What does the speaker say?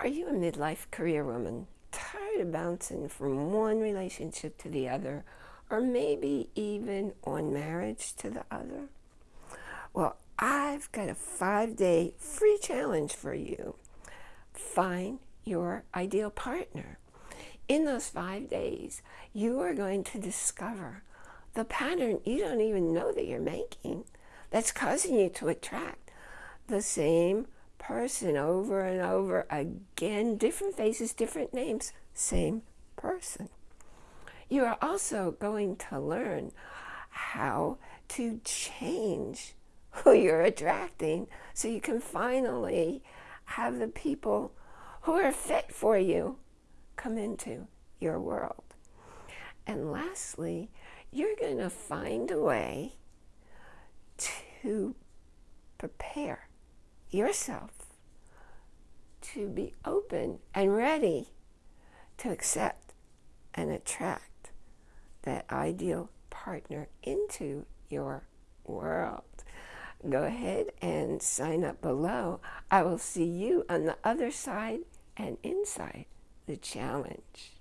Are you a midlife career woman, tired of bouncing from one relationship to the other, or maybe even on marriage to the other? Well, I've got a five-day free challenge for you. Find your ideal partner. In those five days, you are going to discover the pattern you don't even know that you're making that's causing you to attract the same person over and over again, different faces, different names, same person. You are also going to learn how to change who you're attracting so you can finally have the people who are fit for you come into your world. And lastly, you're going to find a way to prepare yourself to be open and ready to accept and attract that ideal partner into your world. Go ahead and sign up below. I will see you on the other side and inside the challenge.